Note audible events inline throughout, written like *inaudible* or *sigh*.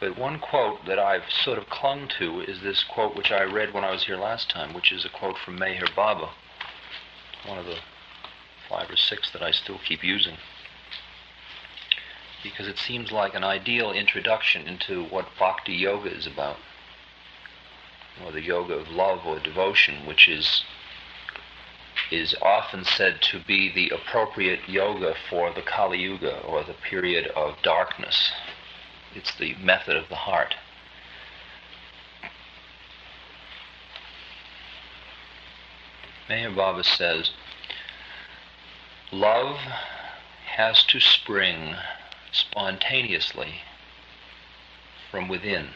But one quote that I've sort of clung to is this quote which I read when I was here last time, which is a quote from Meher Baba, one of the five or six that I still keep using. Because it seems like an ideal introduction into what bhakti yoga is about, or the yoga of love or devotion, which is is often said to be the appropriate yoga for the Kali Yuga or the period of darkness. It's the method of the heart. Meher Baba says, Love has to spring spontaneously from within.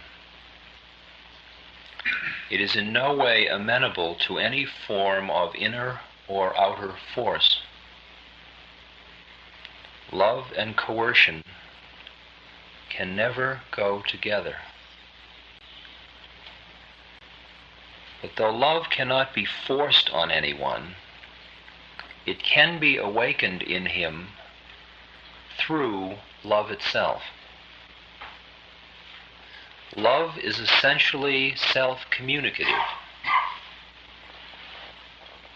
It is in no way amenable to any form of inner or outer force. Love and coercion can never go together. But though love cannot be forced on anyone, it can be awakened in him through love itself. Love is essentially self communicative.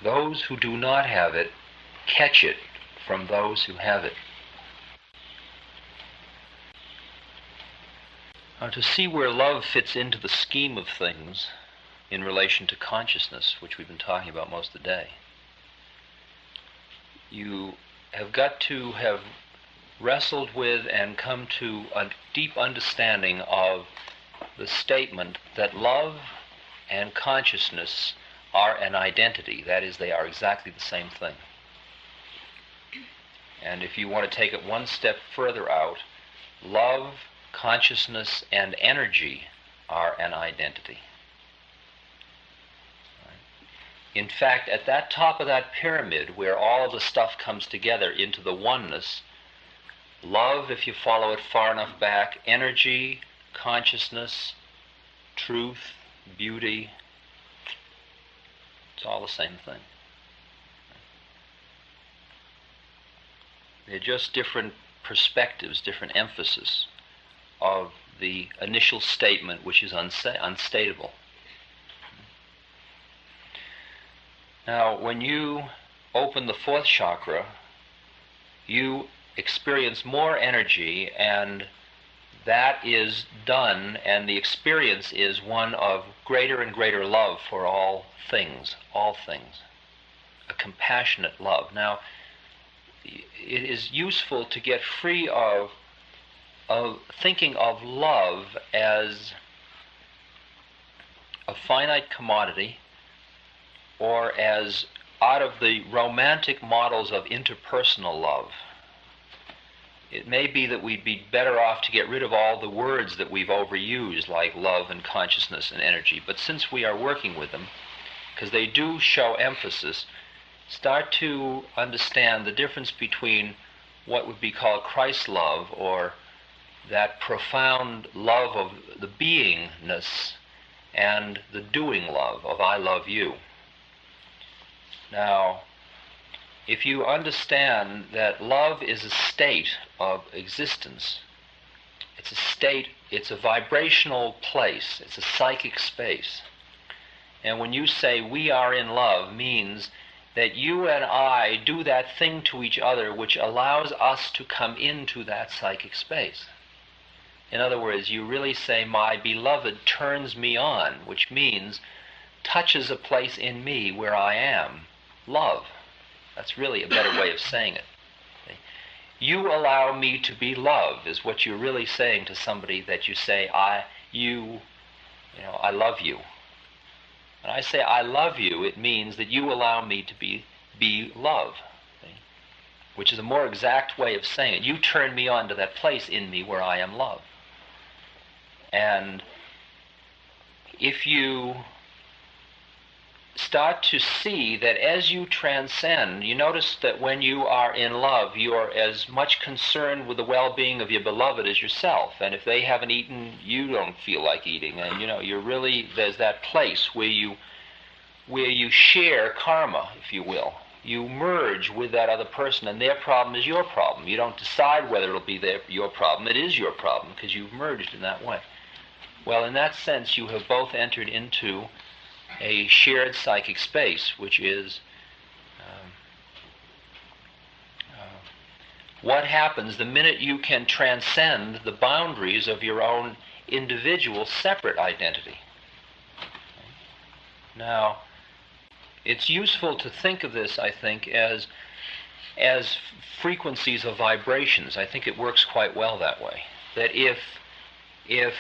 Those who do not have it catch it from those who have it. Now, to see where love fits into the scheme of things in relation to consciousness, which we've been talking about most of the day, you have got to have wrestled with and come to a deep understanding of the statement that love and consciousness are an identity. That is, they are exactly the same thing. And if you want to take it one step further out, love, consciousness, and energy are an identity. In fact, at that top of that pyramid, where all of the stuff comes together into the oneness, love, if you follow it far enough back, energy, consciousness, truth, beauty, it's all the same thing. They're just different perspectives, different emphasis of the initial statement, which is unsa- unstatable. Now, when you open the fourth chakra, you experience more energy, and that is done, and the experience is one of greater and greater love for all things, all things. A compassionate love. Now, it is useful to get free of, of thinking of love as a finite commodity or as out of the romantic models of interpersonal love it may be that we'd be better off to get rid of all the words that we've overused, like love and consciousness and energy. But since we are working with them, because they do show emphasis, start to understand the difference between what would be called Christ love or that profound love of the beingness and the doing love of I love you. Now, if you understand that love is a state of existence, it's a state, it's a vibrational place, it's a psychic space. And when you say we are in love, means that you and I do that thing to each other which allows us to come into that psychic space. In other words, you really say, My beloved turns me on, which means touches a place in me where I am. Love. That's really a better way of saying it. You allow me to be love is what you're really saying to somebody that you say, I, you, you know, I love you. When I say I love you, it means that you allow me to be, be love, which is a more exact way of saying it. You turn me on to that place in me where I am love. And if you start to see that as you transcend, you notice that when you are in love, you are as much concerned with the well-being of your beloved as yourself. And if they haven't eaten, you don't feel like eating. And you know, you're really there's that place where you where you share karma, if you will. you merge with that other person, and their problem is your problem. You don't decide whether it'll be their, your problem. It is your problem because you've merged in that way. Well, in that sense, you have both entered into a shared psychic space, which is um, uh, what happens the minute you can transcend the boundaries of your own individual separate identity. Now, it's useful to think of this, I think, as as frequencies of vibrations. I think it works quite well that way. That if if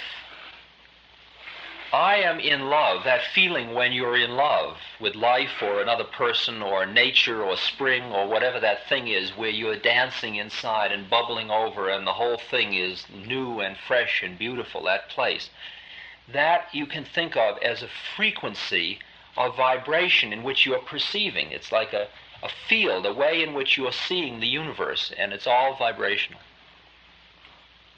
I am in love, that feeling when you're in love with life or another person or nature or spring or whatever that thing is, where you're dancing inside and bubbling over and the whole thing is new and fresh and beautiful, that place, that you can think of as a frequency of vibration in which you are perceiving. It's like a, a field, a way in which you are seeing the universe, and it's all vibrational.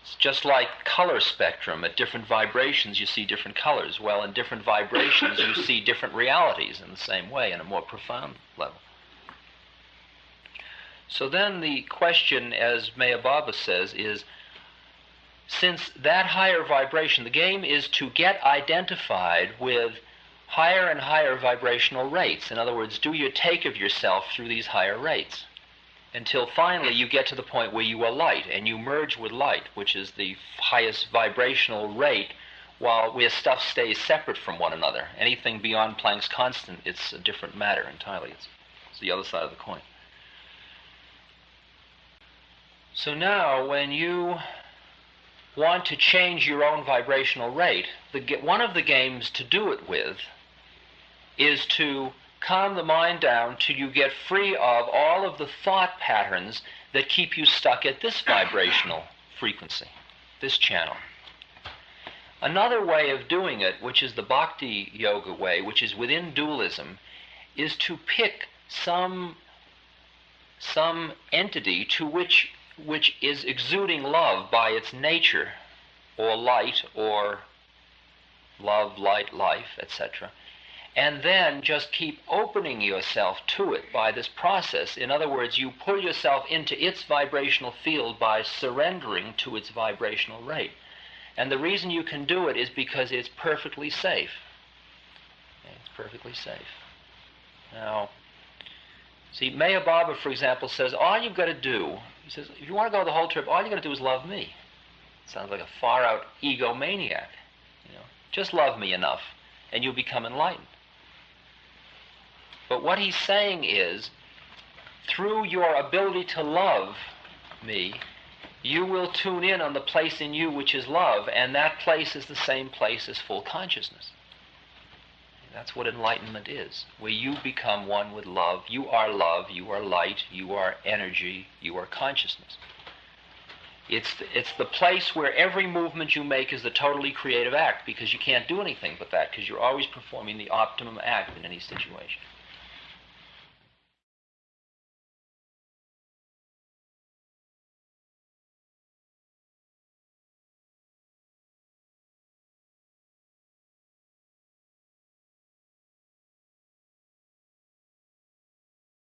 It's just like color spectrum. At different vibrations, you see different colors. Well, in different vibrations, you *laughs* see different realities in the same way, in a more profound level. So then the question, as Meher Baba says, is since that higher vibration, the game is to get identified with higher and higher vibrational rates. In other words, do you take of yourself through these higher rates until finally you get to the point where you are light and you merge with light, which is the highest vibrational rate, while where stuff stays separate from one another. Anything beyond Planck's constant, it's a different matter entirely. It's, it's the other side of the coin. So now, when you want to change your own vibrational rate, the, one of the games to do it with is to calm the mind down till you get free of all of the thought patterns that keep you stuck at this vibrational frequency, this channel. Another way of doing it, which is the bhakti yoga way, which is within dualism, is to pick some some entity to which which is exuding love by its nature or light or love, light, life, etc and then just keep opening yourself to it by this process. In other words, you pull yourself into its vibrational field by surrendering to its vibrational rate. And the reason you can do it is because it's perfectly safe. It's perfectly safe. Now, see, Meher Baba, for example, says all you've got to do, he says, if you want to go the whole trip, all you've got to do is love me. Sounds like a far out egomaniac. You know, just love me enough, and you'll become enlightened. But what he's saying is, through your ability to love me, you will tune in on the place in you which is love, and that place is the same place as full consciousness. That's what enlightenment is, where you become one with love. You are love, you are light, you are energy, you are consciousness. It's the, it's the place where every movement you make is the totally creative act because you can't do anything but that because you're always performing the optimum act in any situation.